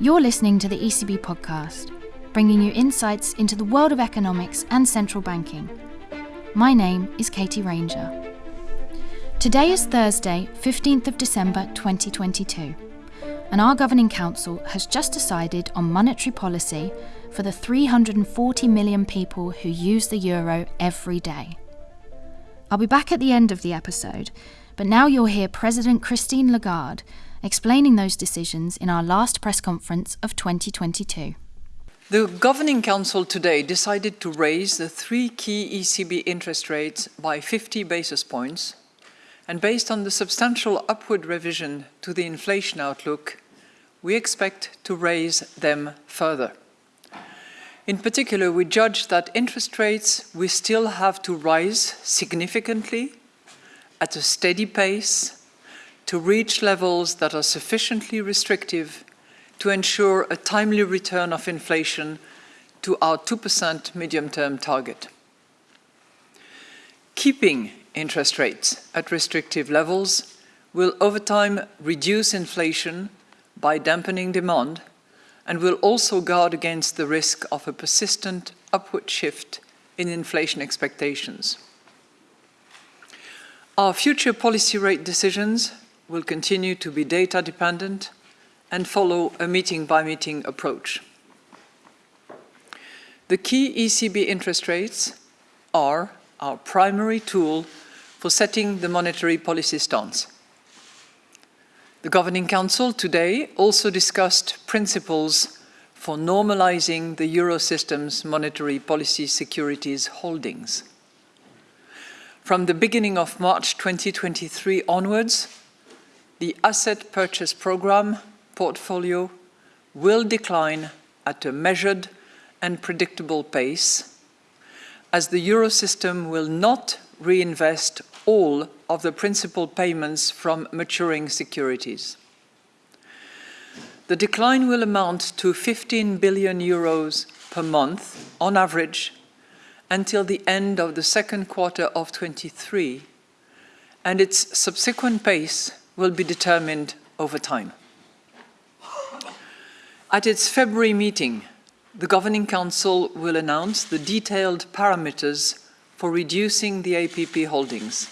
You're listening to the ECB podcast, bringing you insights into the world of economics and central banking. My name is Katie Ranger. Today is Thursday, 15th of December 2022, and our Governing Council has just decided on monetary policy for the 340 million people who use the euro every day. I'll be back at the end of the episode, but now you'll hear President Christine Lagarde explaining those decisions in our last press conference of 2022. The Governing Council today decided to raise the three key ECB interest rates by 50 basis points, and based on the substantial upward revision to the inflation outlook, we expect to raise them further. In particular, we judge that interest rates will still have to rise significantly at a steady pace to reach levels that are sufficiently restrictive to ensure a timely return of inflation to our 2% medium-term target. Keeping interest rates at restrictive levels will over time reduce inflation by dampening demand and will also guard against the risk of a persistent upward shift in inflation expectations. Our future policy rate decisions will continue to be data dependent and follow a meeting-by-meeting -meeting approach. The key ECB interest rates are our primary tool for setting the monetary policy stance. The Governing Council today also discussed principles for normalizing the Eurosystem's monetary policy securities holdings. From the beginning of March 2023 onwards, the asset purchase program portfolio will decline at a measured and predictable pace as the Eurosystem will not reinvest all of the principal payments from maturing securities. The decline will amount to 15 billion euros per month on average until the end of the second quarter of 23 and its subsequent pace will be determined over time. At its February meeting, the Governing Council will announce the detailed parameters for reducing the APP holdings.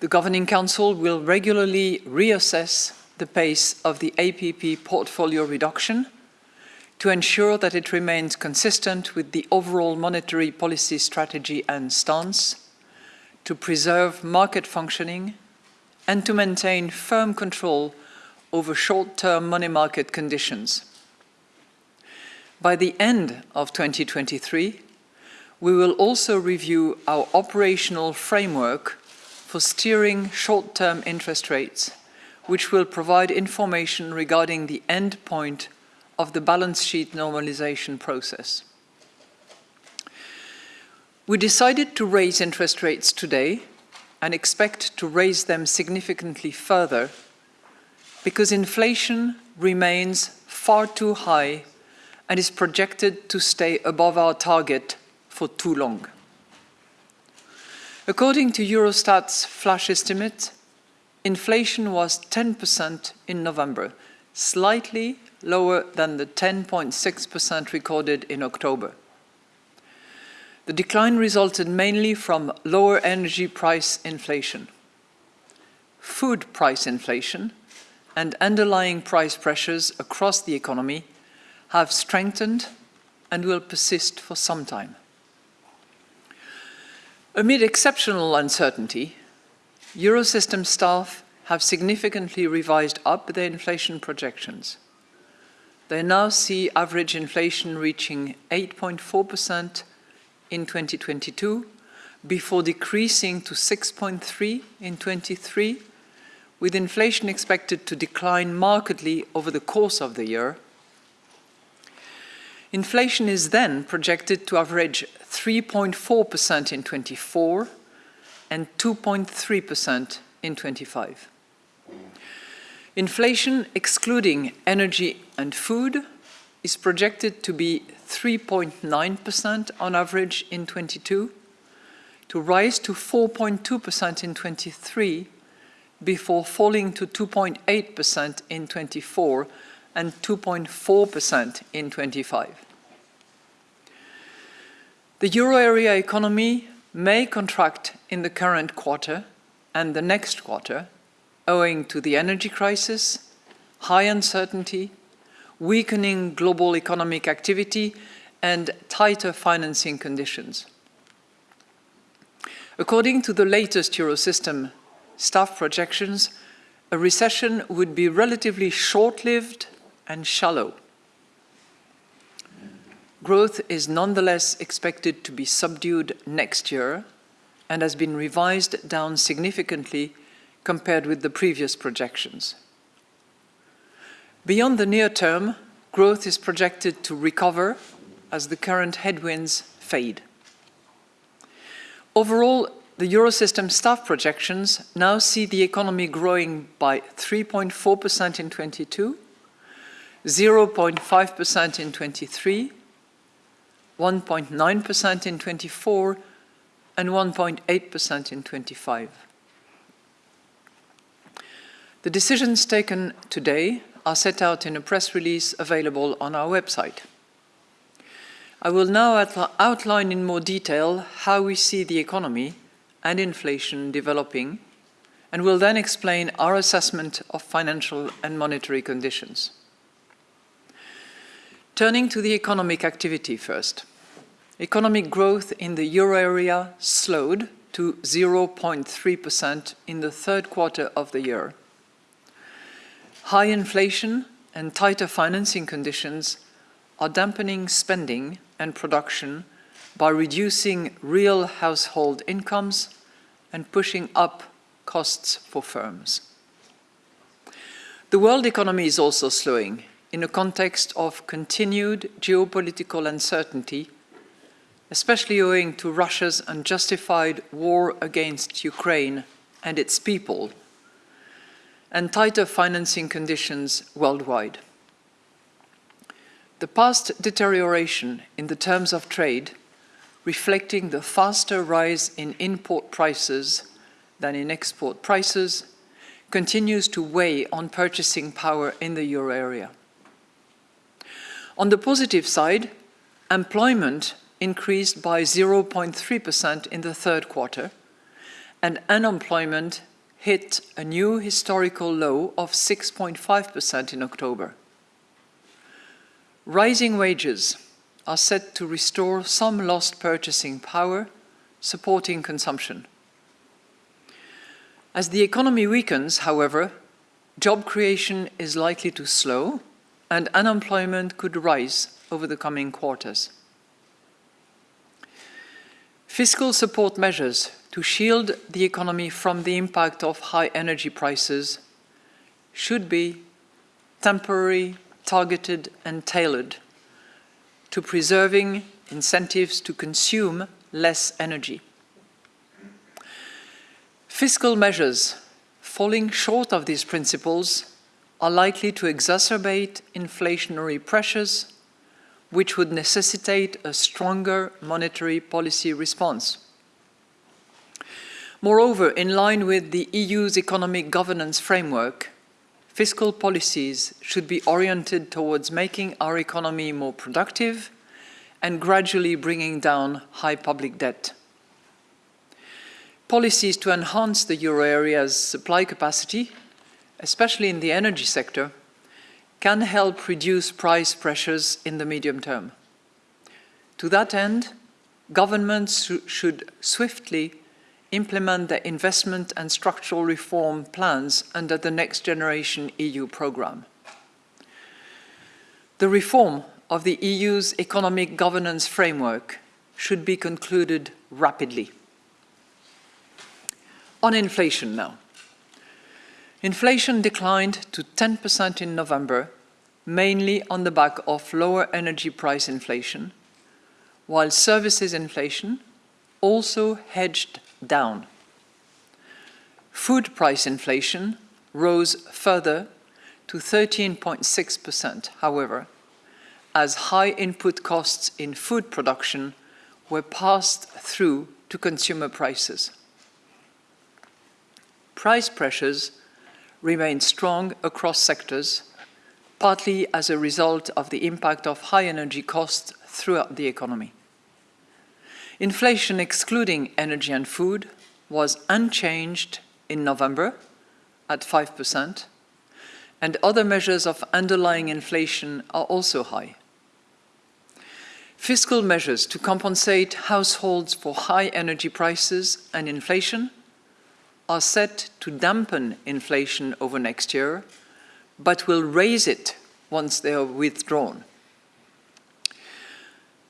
The Governing Council will regularly reassess the pace of the APP portfolio reduction to ensure that it remains consistent with the overall monetary policy strategy and stance, to preserve market functioning and to maintain firm control over short-term money market conditions. By the end of 2023, we will also review our operational framework for steering short-term interest rates, which will provide information regarding the end point of the balance sheet normalization process. We decided to raise interest rates today and expect to raise them significantly further because inflation remains far too high and is projected to stay above our target for too long. According to Eurostat's flash estimate, inflation was 10% in November, slightly lower than the 10.6% recorded in October. The decline resulted mainly from lower energy price inflation, food price inflation, and underlying price pressures across the economy have strengthened and will persist for some time. Amid exceptional uncertainty, Eurosystem staff have significantly revised up their inflation projections. They now see average inflation reaching 8.4% in 2022 before decreasing to 6.3 in 23, with inflation expected to decline markedly over the course of the year. Inflation is then projected to average 3.4% in 24 and 2.3% in 25. Inflation, excluding energy and food, is projected to be 3.9% on average in 22, to rise to 4.2% in 23, before falling to 2.8% in 24 and 2.4% in 25. The euro area economy may contract in the current quarter and the next quarter owing to the energy crisis, high uncertainty, weakening global economic activity and tighter financing conditions. According to the latest Eurosystem staff projections, a recession would be relatively short-lived and shallow. Growth is nonetheless expected to be subdued next year and has been revised down significantly compared with the previous projections. Beyond the near term, growth is projected to recover as the current headwinds fade. Overall, the Eurosystem staff projections now see the economy growing by 3.4% in 22, 0.5% in 23, 1.9% in 24, and 1.8% in 25. The decisions taken today are set out in a press release available on our website. I will now outline in more detail how we see the economy and inflation developing, and will then explain our assessment of financial and monetary conditions. Turning to the economic activity first. Economic growth in the euro area slowed to 0.3% in the third quarter of the year. High inflation and tighter financing conditions are dampening spending and production by reducing real household incomes and pushing up costs for firms. The world economy is also slowing in a context of continued geopolitical uncertainty, especially owing to Russia's unjustified war against Ukraine and its people, and tighter financing conditions worldwide. The past deterioration in the terms of trade, reflecting the faster rise in import prices than in export prices, continues to weigh on purchasing power in the euro area. On the positive side, employment increased by 0.3% in the third quarter, and unemployment hit a new historical low of 6.5% in October. Rising wages are set to restore some lost purchasing power, supporting consumption. As the economy weakens, however, job creation is likely to slow and unemployment could rise over the coming quarters. Fiscal support measures to shield the economy from the impact of high energy prices should be temporary targeted and tailored to preserving incentives to consume less energy. Fiscal measures falling short of these principles are likely to exacerbate inflationary pressures, which would necessitate a stronger monetary policy response. Moreover, in line with the EU's economic governance framework, fiscal policies should be oriented towards making our economy more productive and gradually bringing down high public debt. Policies to enhance the euro area's supply capacity, especially in the energy sector, can help reduce price pressures in the medium term. To that end, governments should swiftly implement their investment and structural reform plans under the Next Generation EU programme. The reform of the EU's economic governance framework should be concluded rapidly. On inflation now. Inflation declined to 10% in November, mainly on the back of lower energy price inflation, while services inflation also hedged down. Food price inflation rose further to 13.6%, however, as high input costs in food production were passed through to consumer prices. Price pressures remain strong across sectors, partly as a result of the impact of high energy costs throughout the economy. Inflation excluding energy and food was unchanged in November at 5%, and other measures of underlying inflation are also high. Fiscal measures to compensate households for high energy prices and inflation are set to dampen inflation over next year, but will raise it once they are withdrawn.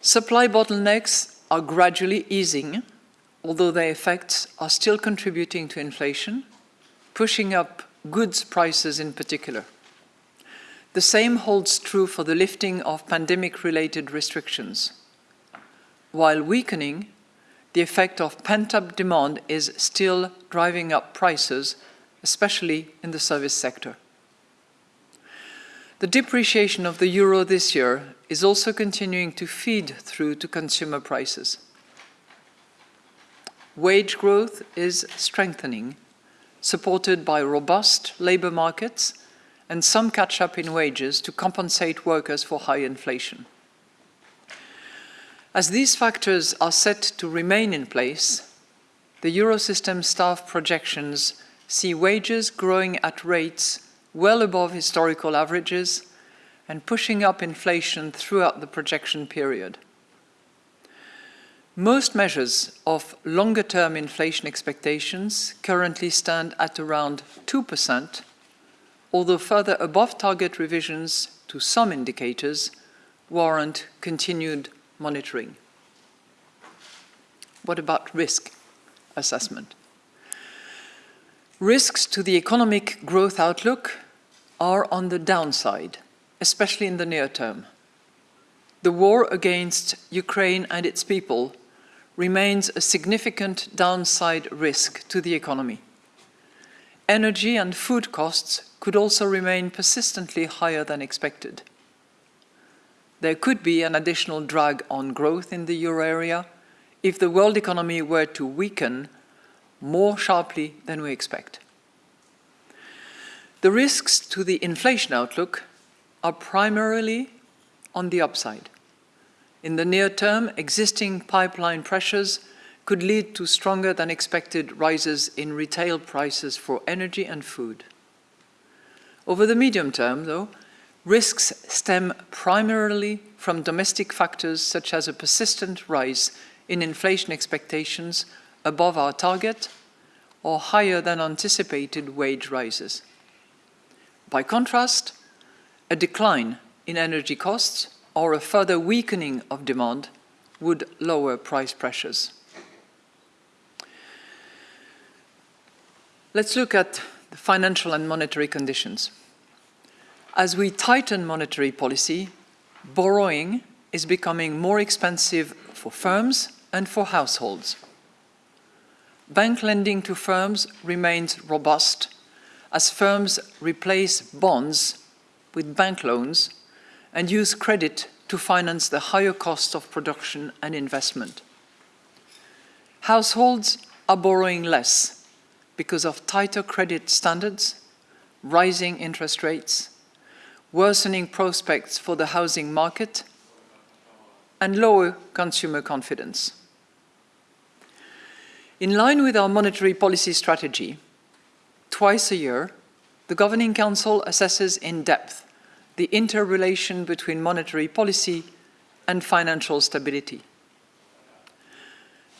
Supply bottlenecks are gradually easing, although their effects are still contributing to inflation, pushing up goods prices in particular. The same holds true for the lifting of pandemic-related restrictions. While weakening, the effect of pent-up demand is still driving up prices, especially in the service sector. The depreciation of the euro this year is also continuing to feed through to consumer prices. Wage growth is strengthening, supported by robust labour markets and some catch-up in wages to compensate workers for high inflation. As these factors are set to remain in place, the Eurosystem staff projections see wages growing at rates well above historical averages and pushing up inflation throughout the projection period. Most measures of longer-term inflation expectations currently stand at around 2%, although further above-target revisions to some indicators warrant continued monitoring. What about risk assessment? Risks to the economic growth outlook are on the downside, especially in the near term. The war against Ukraine and its people remains a significant downside risk to the economy. Energy and food costs could also remain persistently higher than expected. There could be an additional drag on growth in the euro area if the world economy were to weaken more sharply than we expect. The risks to the inflation outlook are primarily on the upside. In the near term, existing pipeline pressures could lead to stronger than expected rises in retail prices for energy and food. Over the medium term, though, risks stem primarily from domestic factors such as a persistent rise in inflation expectations above our target or higher than anticipated wage rises. By contrast, a decline in energy costs or a further weakening of demand would lower price pressures. Let's look at the financial and monetary conditions. As we tighten monetary policy, borrowing is becoming more expensive for firms and for households. Bank lending to firms remains robust as firms replace bonds with bank loans and use credit to finance the higher cost of production and investment. Households are borrowing less because of tighter credit standards, rising interest rates, worsening prospects for the housing market, and lower consumer confidence. In line with our monetary policy strategy, twice a year, the Governing Council assesses in depth the interrelation between monetary policy and financial stability.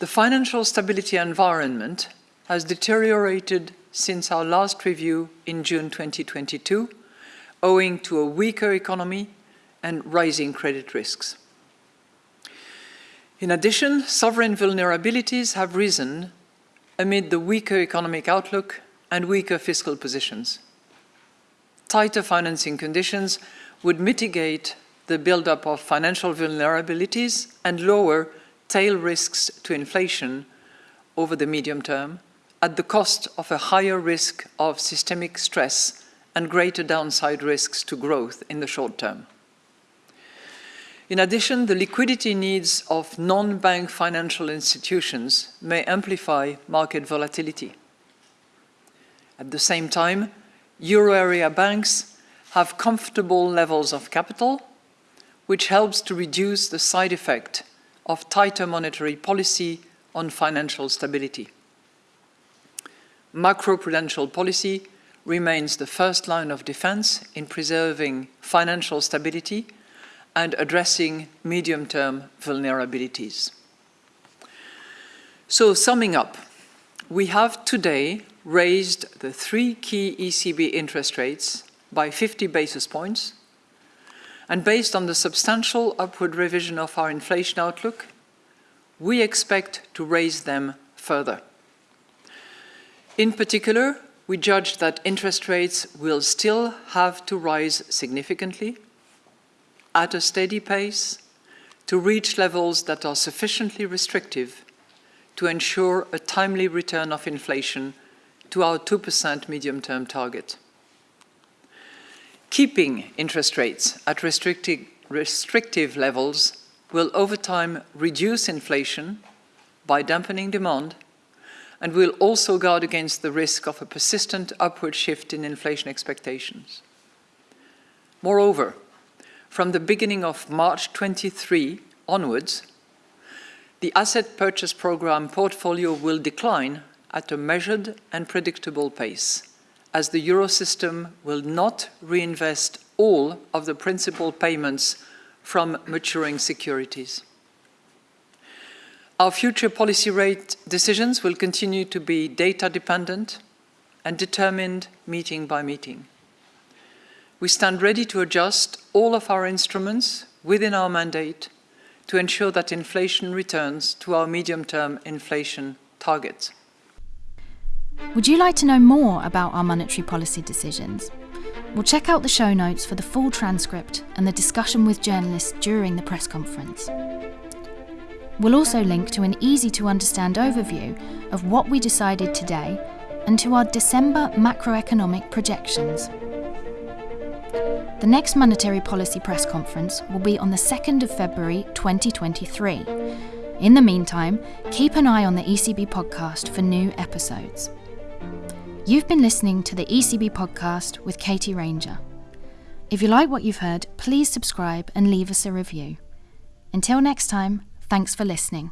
The financial stability environment has deteriorated since our last review in June 2022, owing to a weaker economy and rising credit risks. In addition, sovereign vulnerabilities have risen amid the weaker economic outlook and weaker fiscal positions. Tighter financing conditions would mitigate the buildup of financial vulnerabilities and lower tail risks to inflation over the medium term, at the cost of a higher risk of systemic stress and greater downside risks to growth in the short term. In addition, the liquidity needs of non-bank financial institutions may amplify market volatility. At the same time, euro area banks have comfortable levels of capital, which helps to reduce the side effect of tighter monetary policy on financial stability. Macroprudential policy remains the first line of defense in preserving financial stability and addressing medium-term vulnerabilities. So, summing up, we have today raised the three key ECB interest rates by 50 basis points, and based on the substantial upward revision of our inflation outlook, we expect to raise them further. In particular, we judge that interest rates will still have to rise significantly at a steady pace to reach levels that are sufficiently restrictive to ensure a timely return of inflation to our 2% medium-term target. Keeping interest rates at restrictive levels will over time reduce inflation by dampening demand and will also guard against the risk of a persistent upward shift in inflation expectations. Moreover, from the beginning of March 23 onwards, the asset purchase program portfolio will decline at a measured and predictable pace, as the Eurosystem will not reinvest all of the principal payments from maturing securities. Our future policy rate decisions will continue to be data dependent and determined meeting by meeting. We stand ready to adjust all of our instruments within our mandate to ensure that inflation returns to our medium-term inflation targets. Would you like to know more about our monetary policy decisions? Well, check out the show notes for the full transcript and the discussion with journalists during the press conference. We'll also link to an easy to understand overview of what we decided today and to our December macroeconomic projections. The next monetary policy press conference will be on the 2nd of February 2023. In the meantime, keep an eye on the ECB podcast for new episodes. You've been listening to the ECB podcast with Katie Ranger. If you like what you've heard, please subscribe and leave us a review. Until next time, Thanks for listening.